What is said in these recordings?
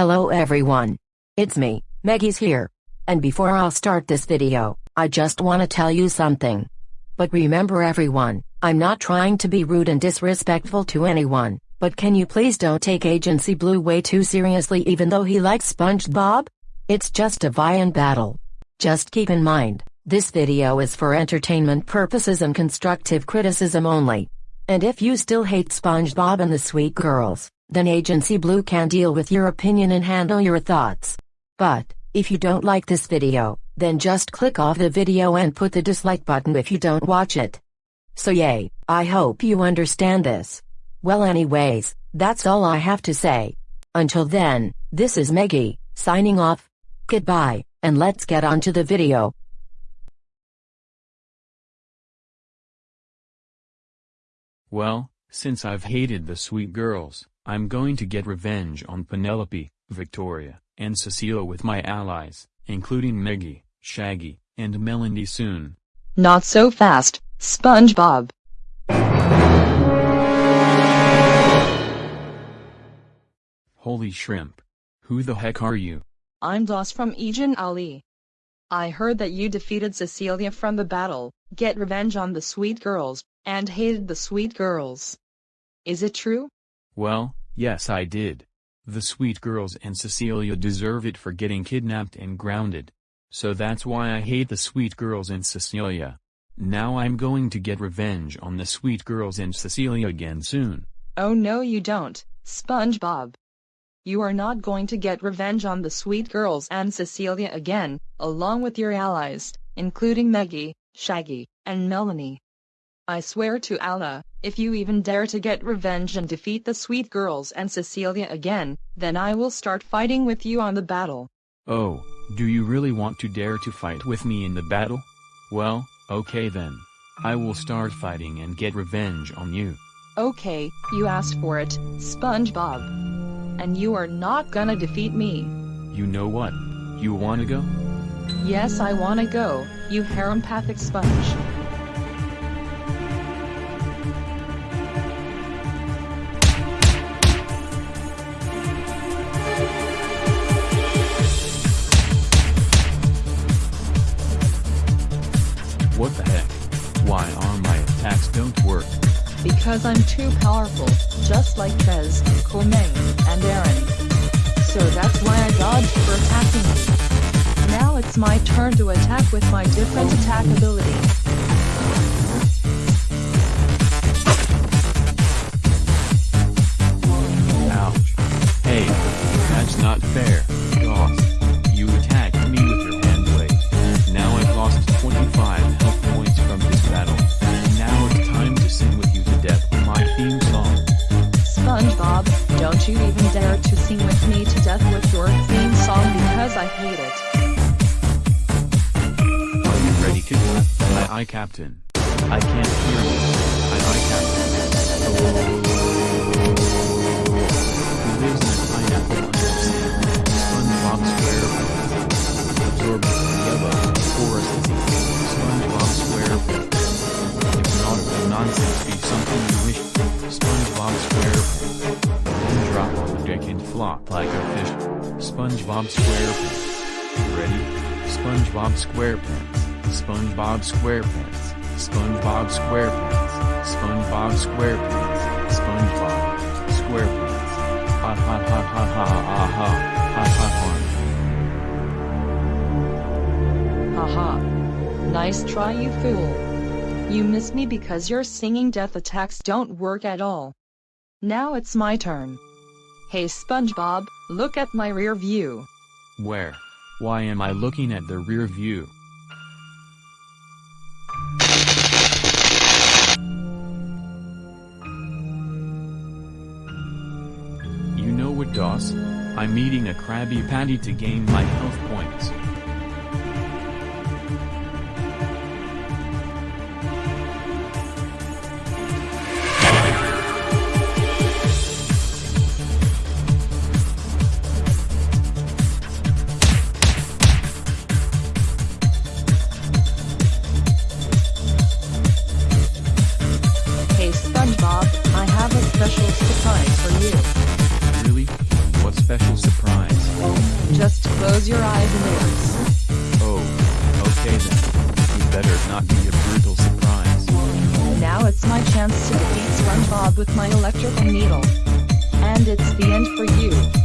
Hello everyone. It's me, Maggie's here. And before I'll start this video, I just wanna tell you something. But remember everyone, I'm not trying to be rude and disrespectful to anyone, but can you please don't take Agency Blue way too seriously even though he likes SpongeBob? It's just a Vian battle. Just keep in mind, this video is for entertainment purposes and constructive criticism only. And if you still hate SpongeBob and the Sweet Girls, then Agency Blue can deal with your opinion and handle your thoughts. But, if you don't like this video, then just click off the video and put the dislike button if you don't watch it. So yay, I hope you understand this. Well anyways, that's all I have to say. Until then, this is Maggie, signing off. Goodbye, and let's get on to the video. Well, since I've hated the sweet girls, I'm going to get revenge on Penelope, Victoria, and Cecilia with my allies, including Maggie, Shaggy, and Melanie soon. Not so fast, SpongeBob. Holy shrimp. Who the heck are you? I'm Doss from Ejen Ali. I heard that you defeated Cecilia from the battle, get revenge on the sweet girls, and hated the sweet girls. Is it true? Well, yes I did. The sweet girls and Cecilia deserve it for getting kidnapped and grounded. So that's why I hate the sweet girls and Cecilia. Now I'm going to get revenge on the sweet girls and Cecilia again soon. Oh no you don't, SpongeBob. You are not going to get revenge on the sweet girls and Cecilia again, along with your allies, including Maggie, Shaggy, and Melanie. I swear to Allah, if you even dare to get revenge and defeat the sweet girls and Cecilia again, then I will start fighting with you on the battle. Oh, do you really want to dare to fight with me in the battle? Well, okay then. I will start fighting and get revenge on you. Okay, you asked for it, SpongeBob. And you are not gonna defeat me. You know what? You wanna go? Yes I wanna go, you harempathic sponge. Because I'm too powerful, just like Trez, Cormaine, and Aaron. So that's why I dodged for attacking you. Now it's my turn to attack with my different attack ability. Ouch. Hey, that's not fair, don't you even dare to sing with me to death with your theme song because I hate it. Are you ready, kids? Aye aye, Captain. I can't hear you. Aye aye, Captain. Who SpongeBob SquarePants. Ready? SpongeBob SquarePants. SpongeBob SquarePants. SpongeBob SquarePants. SpongeBob SquarePants. SpongeBob SquarePants. Ha ha ha ha ha ha ha ha ha ha. Nice try you fool. You miss me because your singing death attacks don't work at all. Now it's my turn. Hey SpongeBob, look at my rear view. Where? Why am I looking at the rear view? You know what Doss? I'm eating a Krabby Patty to gain my health points. Close your eyes and ears. Oh, okay then. You better not be a brutal surprise. Now it's my chance to defeat SpongeBob with my electrical needle. And it's the end for you.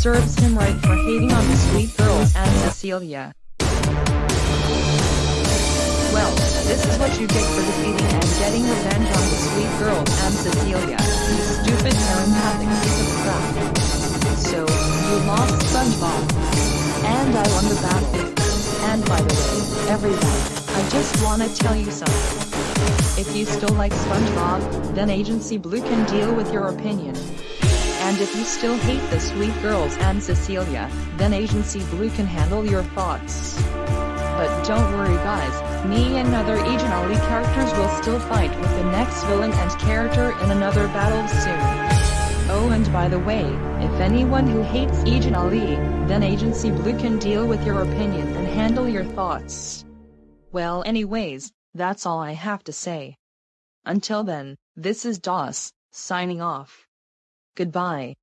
Serves him right for hating on the sweet girls and Cecilia. Well, this is what you get for defeating and getting revenge on the sweet girls and Cecilia, you stupid parenthetic piece of crap. So, you lost SpongeBob. And I won the battle. And by the way, everyone, I just wanna tell you something. If you still like SpongeBob, then Agency Blue can deal with your opinion. And if you still hate the sweet girls and Cecilia, then Agency Blue can handle your thoughts. But don't worry guys, me and other Agent Ali characters will still fight with the next villain and character in another battle soon. Oh and by the way, if anyone who hates Agent Ali, then Agency Blue can deal with your opinion and handle your thoughts. Well anyways, that's all I have to say. Until then, this is DOS, signing off. Goodbye.